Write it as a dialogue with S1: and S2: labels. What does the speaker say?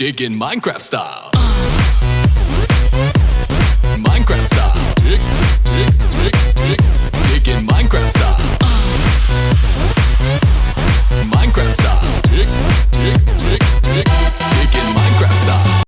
S1: Digging Minecraft style.